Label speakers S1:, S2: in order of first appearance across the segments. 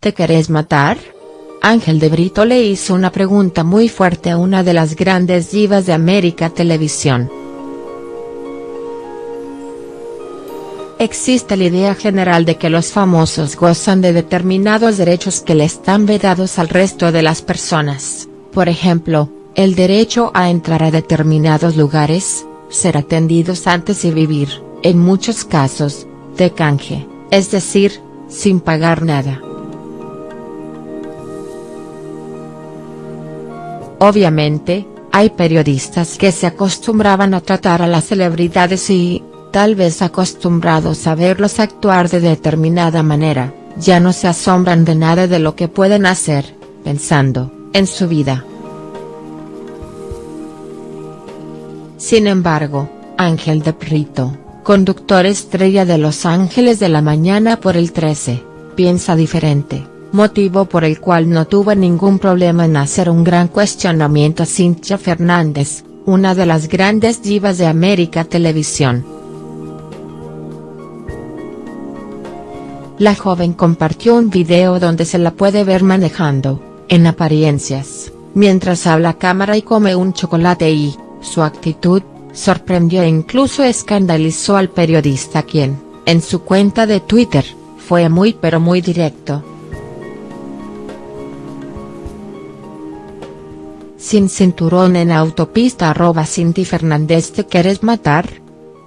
S1: ¿te querés matar? Ángel de Brito le hizo una pregunta muy fuerte a una de las grandes divas de América Televisión. Existe la idea general de que los famosos gozan de determinados derechos que le están vedados al resto de las personas, por ejemplo, el derecho a entrar a determinados lugares, ser atendidos antes y vivir, en muchos casos, de canje, es decir, sin pagar nada. Obviamente, hay periodistas que se acostumbraban a tratar a las celebridades y, tal vez acostumbrados a verlos actuar de determinada manera, ya no se asombran de nada de lo que pueden hacer, pensando, en su vida. Sin embargo, Ángel de Prito, conductor estrella de Los Ángeles de la Mañana por el 13, piensa diferente, motivo por el cual no tuvo ningún problema en hacer un gran cuestionamiento a Cintia Fernández, una de las grandes divas de América Televisión. la joven compartió un video donde se la puede ver manejando, en apariencias, mientras habla cámara y come un chocolate y, su actitud, sorprendió e incluso escandalizó al periodista quien, en su cuenta de Twitter, fue muy pero muy directo. Sin cinturón en autopista arroba Cinti Fernández te quieres matar?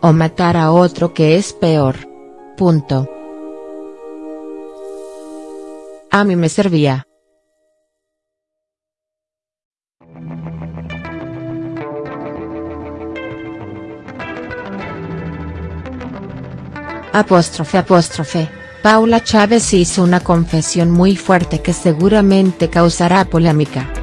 S1: O matar a otro que es peor. Punto. A mí me servía. Apóstrofe apóstrofe, Paula Chávez hizo una confesión muy fuerte que seguramente causará polémica.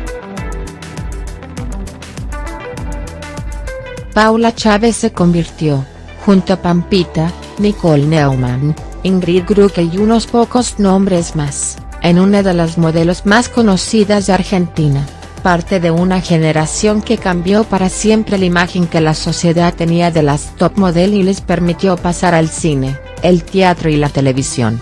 S1: Paula Chávez se convirtió, junto a Pampita, Nicole Neumann, Ingrid Gruke y unos pocos nombres más, en una de las modelos más conocidas de Argentina, parte de una generación que cambió para siempre la imagen que la sociedad tenía de las top model y les permitió pasar al cine, el teatro y la televisión.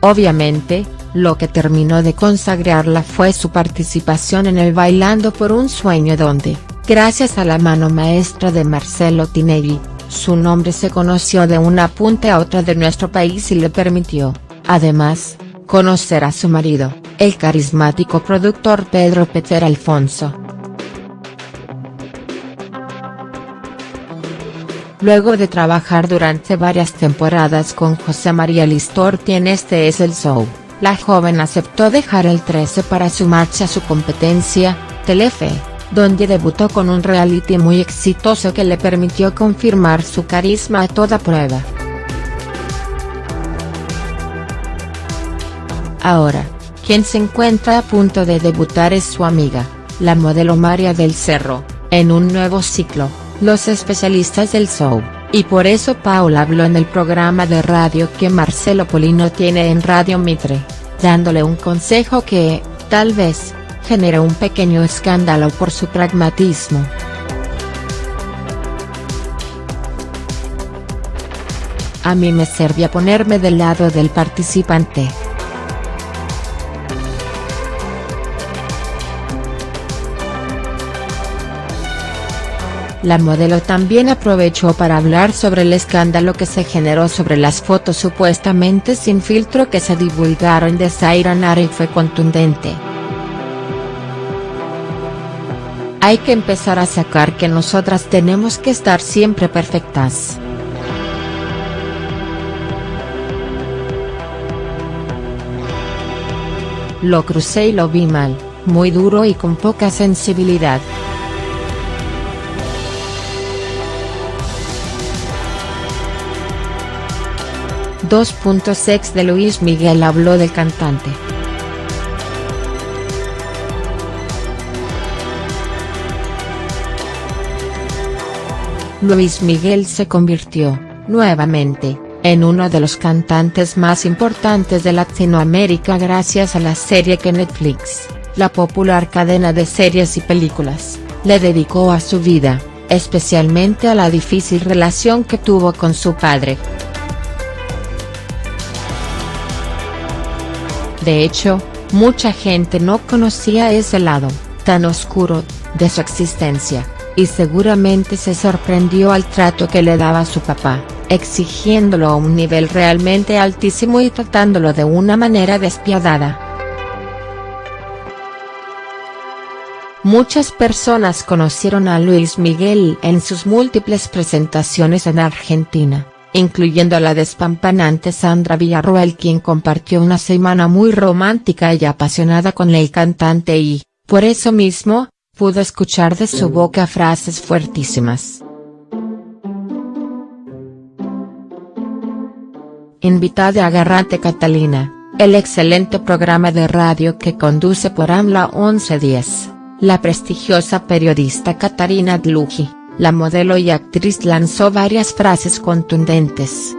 S1: Obviamente, lo que terminó de consagrarla fue su participación en el Bailando por un Sueño donde, gracias a la mano maestra de Marcelo Tinelli, su nombre se conoció de una punta a otra de nuestro país y le permitió, además, conocer a su marido, el carismático productor Pedro Peter Alfonso. Luego de trabajar durante varias temporadas con José María Listorti en Este es el Show, la joven aceptó dejar el 13 para sumarse a su competencia, Telefe donde debutó con un reality muy exitoso que le permitió confirmar su carisma a toda prueba. Ahora, quien se encuentra a punto de debutar es su amiga, la modelo María del Cerro, en un nuevo ciclo, Los especialistas del show, y por eso Paula habló en el programa de radio que Marcelo Polino tiene en Radio Mitre, dándole un consejo que, tal vez, genera un pequeño escándalo por su pragmatismo. A mí me servía ponerme del lado del participante. La modelo también aprovechó para hablar sobre el escándalo que se generó sobre las fotos supuestamente sin filtro que se divulgaron de Zaira Nara y fue contundente. Hay que empezar a sacar que nosotras tenemos que estar siempre perfectas. Lo crucé y lo vi mal, muy duro y con poca sensibilidad. .6 de Luis Miguel habló del cantante. Luis Miguel se convirtió, nuevamente, en uno de los cantantes más importantes de Latinoamérica gracias a la serie que Netflix, la popular cadena de series y películas, le dedicó a su vida, especialmente a la difícil relación que tuvo con su padre. De hecho, mucha gente no conocía ese lado, tan oscuro, de su existencia, y seguramente se sorprendió al trato que le daba su papá, exigiéndolo a un nivel realmente altísimo y tratándolo de una manera despiadada. Muchas personas conocieron a Luis Miguel en sus múltiples presentaciones en Argentina, incluyendo a la despampanante Sandra Villarroel quien compartió una semana muy romántica y apasionada con el cantante y, por eso mismo, pudo escuchar de su boca frases fuertísimas. Invitada a Garrate Catalina, el excelente programa de radio que conduce por AMLA 1110 la prestigiosa periodista Katarina Dluji, la modelo y actriz lanzó varias frases contundentes.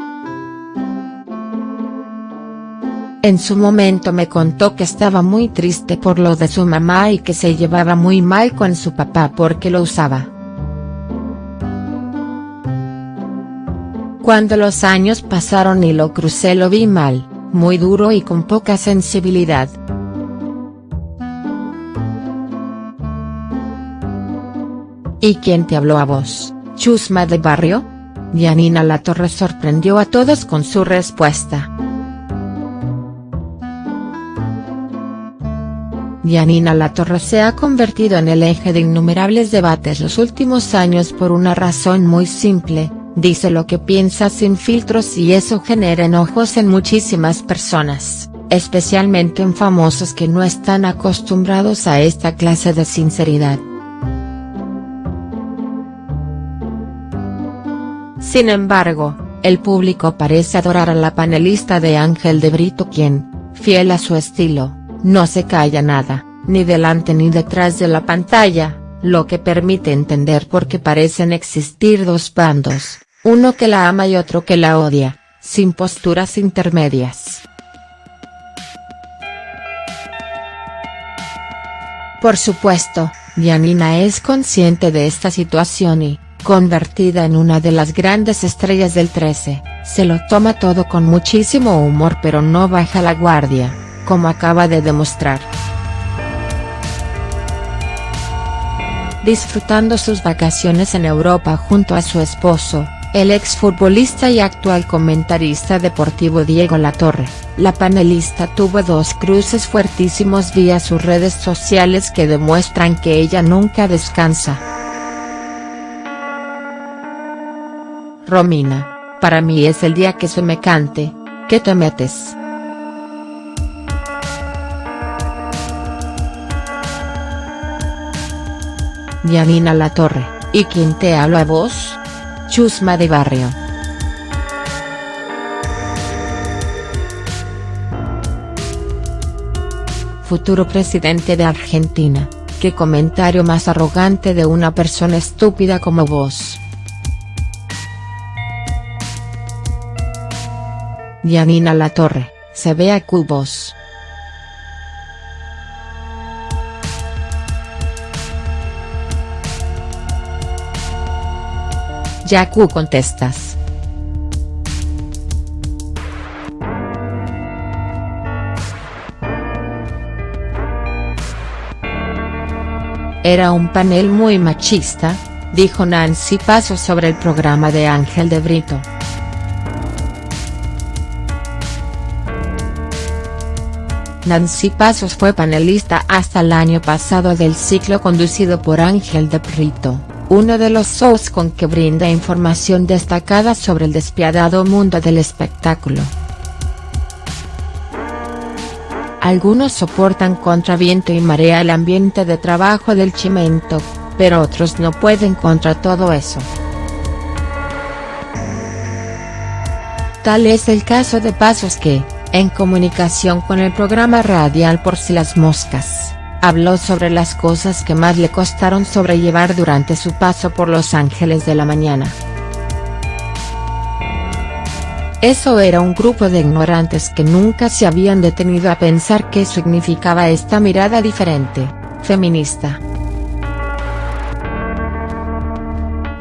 S1: En su momento me contó que estaba muy triste por lo de su mamá y que se llevaba muy mal con su papá porque lo usaba. Cuando los años pasaron y lo crucé lo vi mal, muy duro y con poca sensibilidad. ¿Y quién te habló a vos, chusma de barrio? Yanina Latorre sorprendió a todos con su respuesta. Yanina Latorre se ha convertido en el eje de innumerables debates los últimos años por una razón muy simple, dice lo que piensa sin filtros y eso genera enojos en muchísimas personas, especialmente en famosos que no están acostumbrados a esta clase de sinceridad. Sin embargo, el público parece adorar a la panelista de Ángel de Brito quien, fiel a su estilo, no se calla nada, ni delante ni detrás de la pantalla, lo que permite entender por qué parecen existir dos bandos, uno que la ama y otro que la odia, sin posturas intermedias. Por supuesto, Yanina es consciente de esta situación y, convertida en una de las grandes estrellas del 13, se lo toma todo con muchísimo humor pero no baja la guardia, como acaba de demostrar. Disfrutando sus vacaciones en Europa junto a su esposo, el exfutbolista y actual comentarista deportivo Diego Latorre, la panelista tuvo dos cruces fuertísimos vía sus redes sociales que demuestran que ella nunca descansa. Romina, para mí es el día que se me cante, ¿qué te metes?. Yanina La Torre, ¿y quién te habla a vos? Chusma de barrio. Futuro presidente de Argentina, qué comentario más arrogante de una persona estúpida como vos. Yanina Torre, se ve a cubos. Yaku contestas. Era un panel muy machista, dijo Nancy Paso sobre el programa de Ángel de Brito. Nancy Pasos fue panelista hasta el año pasado del ciclo conducido por Ángel de Prito, uno de los shows con que brinda información destacada sobre el despiadado mundo del espectáculo. Algunos soportan contra viento y marea el ambiente de trabajo del Chimento, pero otros no pueden contra todo eso. Tal es el caso de Pasos que, en comunicación con el programa radial Por si las moscas, habló sobre las cosas que más le costaron sobrellevar durante su paso por Los Ángeles de la Mañana. Eso era un grupo de ignorantes que nunca se habían detenido a pensar qué significaba esta mirada diferente, feminista.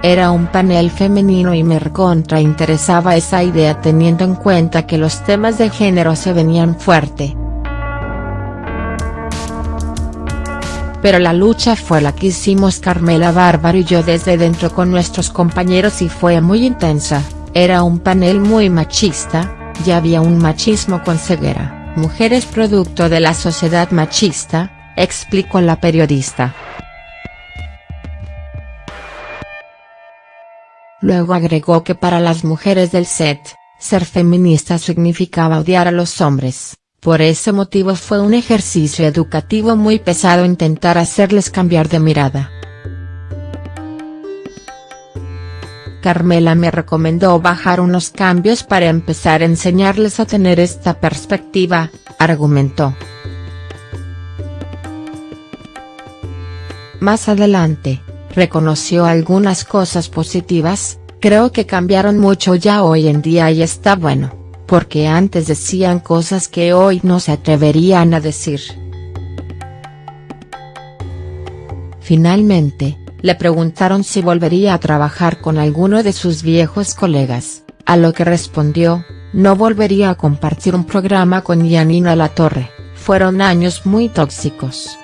S1: Era un panel femenino y me contrainteresaba esa idea teniendo en cuenta que los temas de género se venían fuerte. pero la lucha fue la que hicimos Carmela Bárbaro y yo desde dentro con nuestros compañeros y fue muy intensa, era un panel muy machista, ya había un machismo con ceguera, mujeres producto de la sociedad machista, explicó la periodista. Luego agregó que para las mujeres del set, ser feminista significaba odiar a los hombres, por ese motivo fue un ejercicio educativo muy pesado intentar hacerles cambiar de mirada. Carmela me recomendó bajar unos cambios para empezar a enseñarles a tener esta perspectiva, argumentó. Más adelante, reconoció algunas cosas positivas, creo que cambiaron mucho ya hoy en día y está bueno porque antes decían cosas que hoy no se atreverían a decir. Finalmente, le preguntaron si volvería a trabajar con alguno de sus viejos colegas, a lo que respondió, no volvería a compartir un programa con Yanina La Torre, fueron años muy tóxicos.